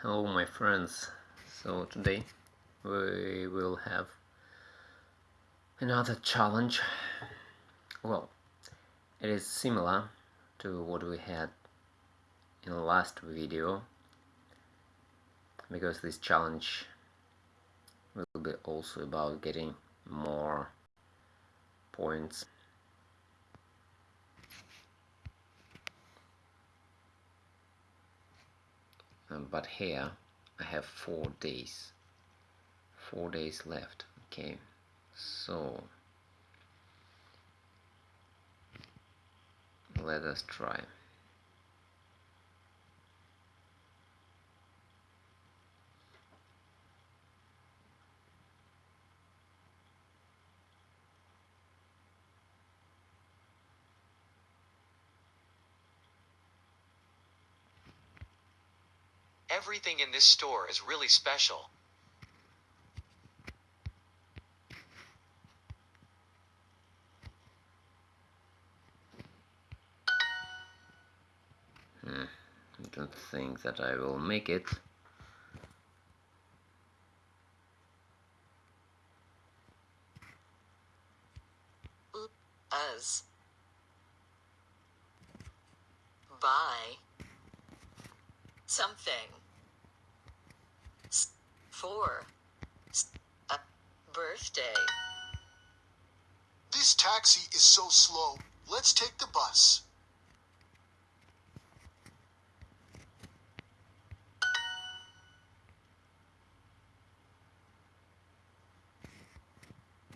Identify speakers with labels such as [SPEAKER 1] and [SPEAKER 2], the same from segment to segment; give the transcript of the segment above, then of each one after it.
[SPEAKER 1] Hello my friends, so today we will have another challenge. Well, it is similar to what we had in the last video because this challenge will be also about getting more points um, but here I have four days. Four days left. Okay. So let us try
[SPEAKER 2] Everything in this store is really special.
[SPEAKER 1] Hmm, I don't think that I will make it.
[SPEAKER 3] As. Buy. Something. S- For. S- A birthday.
[SPEAKER 4] This taxi is so slow. Let's take the bus.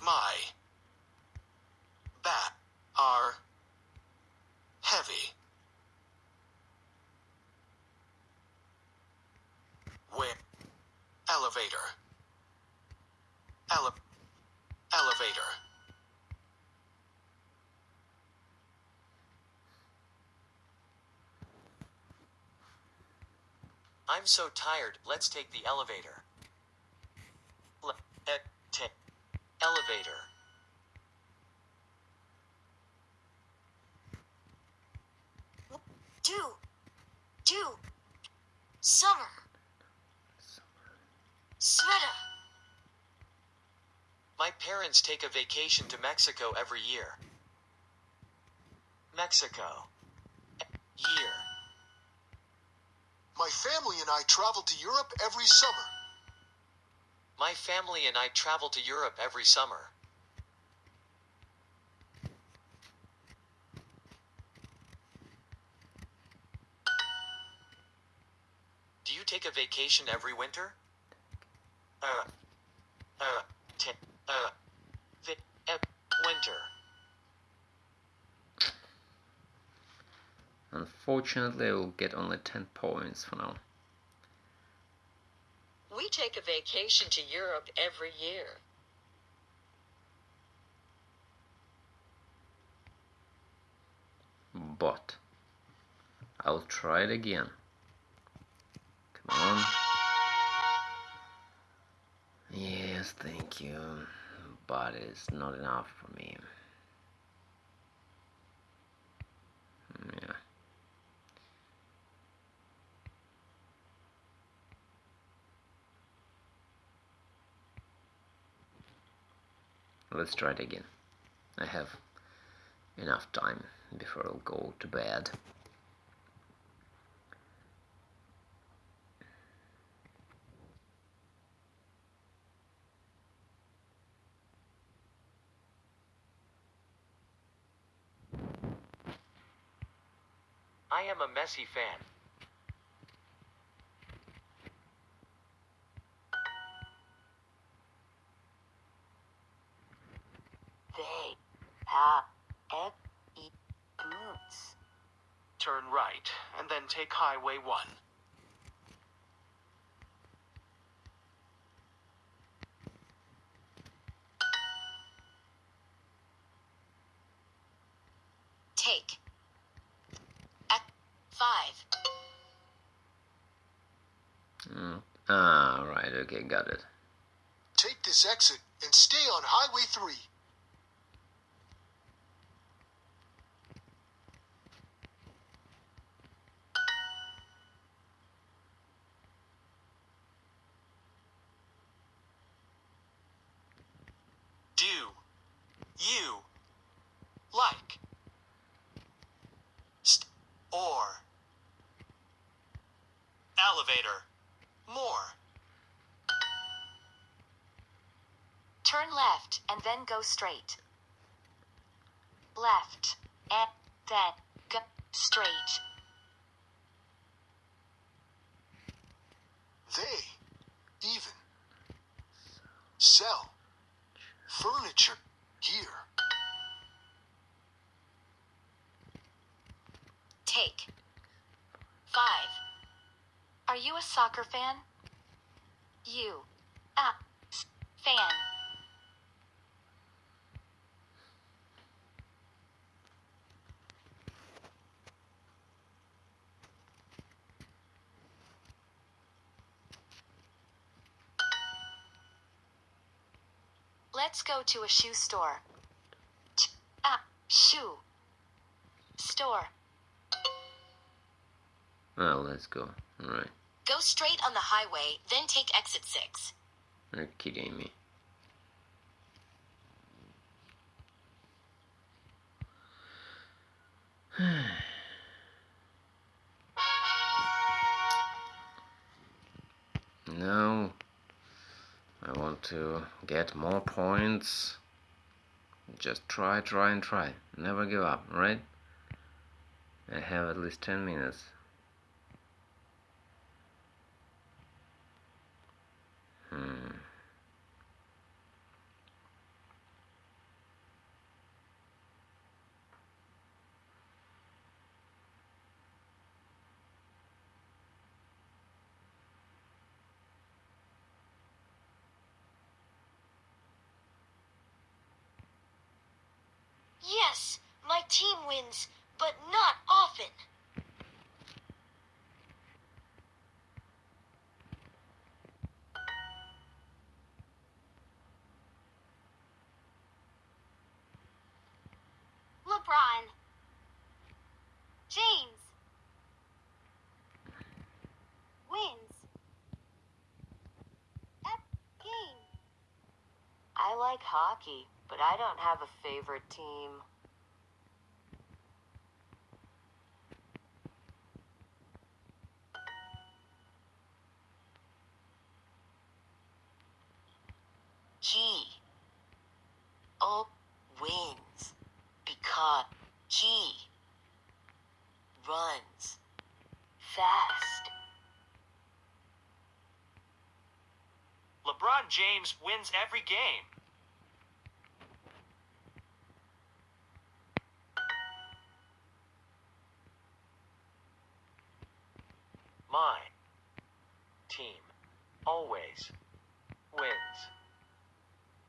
[SPEAKER 4] My bat are heavy. Where elevator. Ele- elevator.
[SPEAKER 2] I'm so tired, let's take the elevator. Le- eh, e- elevator.
[SPEAKER 3] Do. Do. Summer. Sweater.
[SPEAKER 2] My parents take a vacation to Mexico every year. Mexico. Year.
[SPEAKER 4] My family and I travel to Europe every summer.
[SPEAKER 2] My family and I travel to Europe every summer. Do you take a vacation every winter? Uh. Uh. T- uh. Vi- uh, winter.
[SPEAKER 1] Unfortunately I will get only 10 points for now.
[SPEAKER 3] We take a vacation to Europe every year.
[SPEAKER 1] But I'll try it again. Come on. Yes, thank you. But it's not enough for me. Hmm, yeah. Let's try it again. I have enough time before I'll go to bed.
[SPEAKER 2] I am a Messi fan.
[SPEAKER 4] Take Highway 1.
[SPEAKER 3] Take. At five.
[SPEAKER 1] Mm. Ah, right, okay, got it.
[SPEAKER 4] Take this exit and stay on Highway 3.
[SPEAKER 2] Do you like st- or elevator more?
[SPEAKER 5] Turn left and then go straight. Left and then go straight.
[SPEAKER 4] They even sell furniture here.
[SPEAKER 5] Take. 5. Are you a soccer fan? You. A. Fan. Let's go to a shoe store. Ch- a. Shoe. Store.
[SPEAKER 1] Well, let's go. Alright.
[SPEAKER 5] Go straight on the highway, then take exit 6.
[SPEAKER 1] You're kidding me. To get more points. Just try, try, and try. Never give up, right? I have at least 10 minutes. Hmm.
[SPEAKER 5] Yes, my team but not often. LeBron. James. Wins. Ep game. I like hockey, but I don't have a favorite team. He all wins because he runs fast.
[SPEAKER 2] LeBron James wins every game. My team always wins.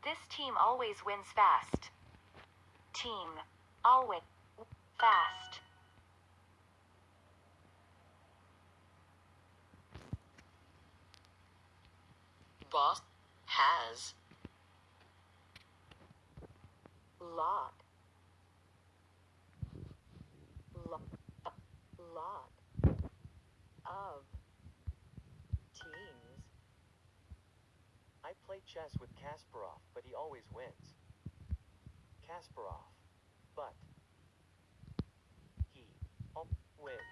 [SPEAKER 5] This team always wins fast. Team always fast.
[SPEAKER 3] Boss has
[SPEAKER 5] Lot. Lot. Lot of teams.
[SPEAKER 2] I play chess with Kasparov, but he always wins. Kasparov, but he oh, al- wins.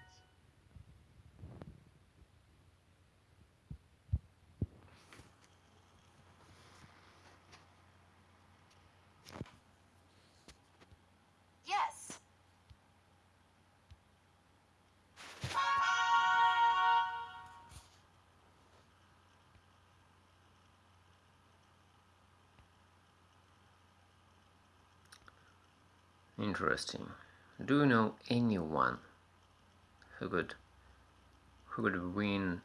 [SPEAKER 1] Interesting. Do you know anyone who could who could win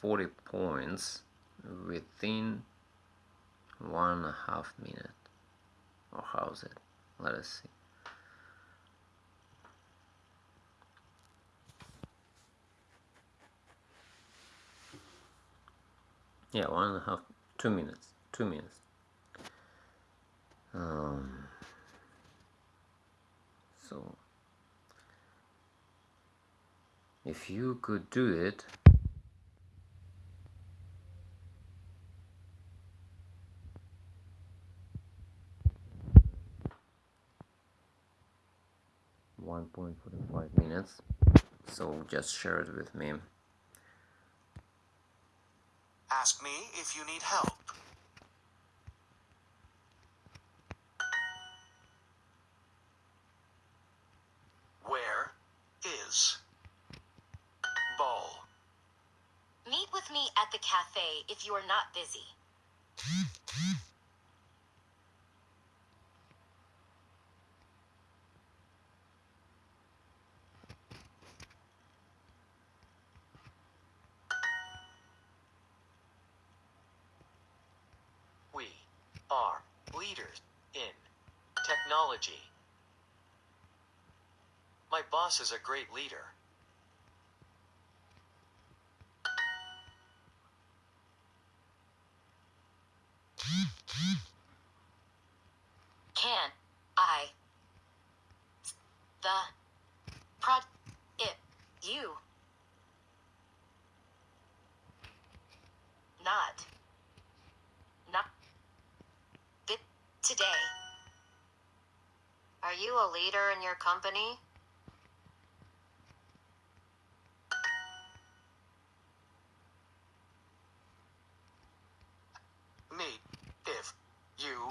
[SPEAKER 1] 40 points within one and a half minute? Or how's it? Let us see. Yeah, one and a half, two minutes, two minutes. Um, so if you could do it one point forty five minutes. So just share it with me.
[SPEAKER 2] Ask me if you need help.
[SPEAKER 5] At the cafe if you are not busy.
[SPEAKER 2] We are leaders in technology. My boss is a great leader.
[SPEAKER 5] Can I the prod it you not not bit today? Are you a leader in your company?
[SPEAKER 2] Meet if you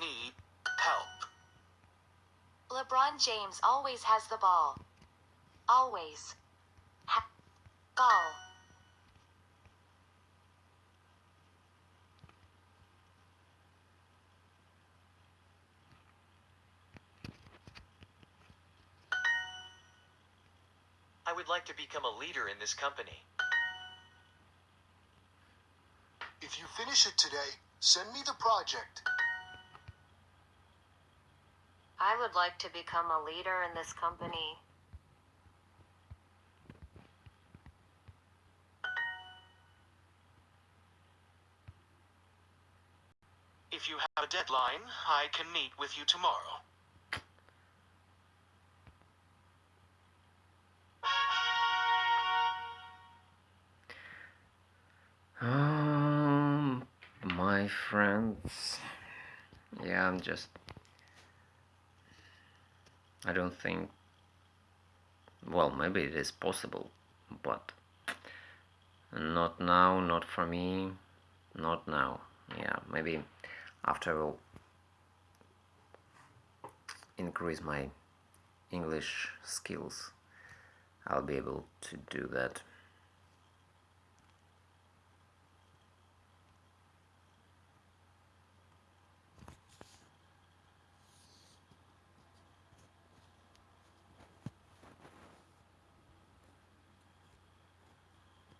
[SPEAKER 2] need help.
[SPEAKER 5] LeBron James always has the ball. Always. Ha- ball.
[SPEAKER 2] I would like to become a leader in this company.
[SPEAKER 4] If you finish it today, send me the project.
[SPEAKER 5] I would like to become a leader in this company.
[SPEAKER 2] If you have deadline, I can meet with you tomorrow.
[SPEAKER 1] Um, my friends, yeah, I'm just. I don't think. Well, maybe it is possible, but not now, not for me, not now. Yeah, maybe after I will increase my English skills, I'll be able to do that.